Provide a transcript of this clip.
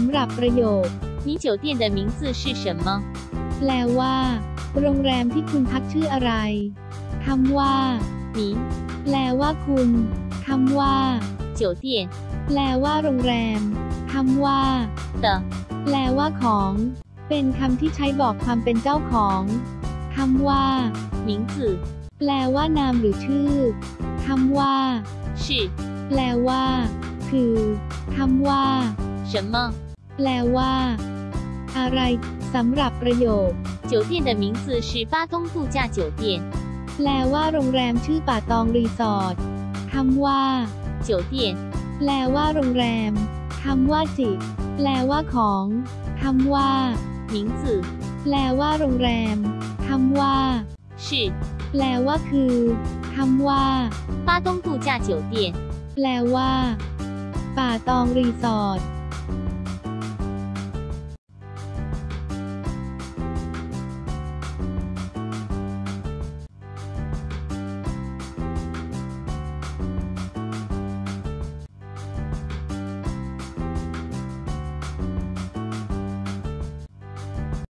ำหรับประโยค 你酒店的名字是什么？ แปลว่า โรงแรมที่คุณพักชื่ออะไรคำว่า 你 แปลว่าคุณคำว่า 酒店 แปลว่าโรงแรมคำว่า 的 แปลว่าของ เป็นคำที่ใช้บอกความเป็นเจ้าของคำว่า 名字 แปลว่านามหรือชื่อคำว่า 是 แปลว่า คือคำว่า 什么？ แปลว่า อะไรสำหรับประโยค 酒店的名字是巴东度假酒店。 แปลว่าโรงแรมชื่อป่าตองรีสอร์ทคำว่า 酒店 แปลว่าโรงแรมคำว่าจิ แปลว่าของคำว่า 名字 แปลว่าโรงแรมคำว่า 是 แปลว่าคือคำว่า 巴东度假酒店。 แปลว่า ป่าตองรีสอร์ท